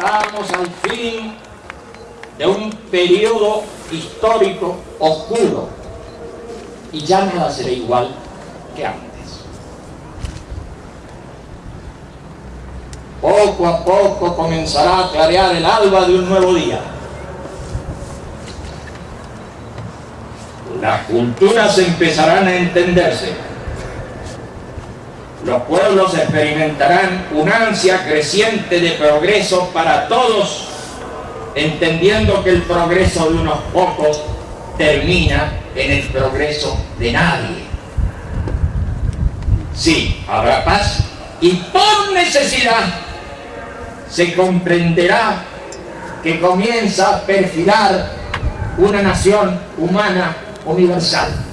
Estamos al fin de un periodo histórico oscuro y ya nada será igual que antes. Poco a poco comenzará a clarear el alba de un nuevo día. Las culturas empezarán a entenderse. Los pueblos experimentarán una ansia creciente de progreso para todos, entendiendo que el progreso de unos pocos termina en el progreso de nadie. Sí, habrá paz y por necesidad se comprenderá que comienza a perfilar una nación humana universal.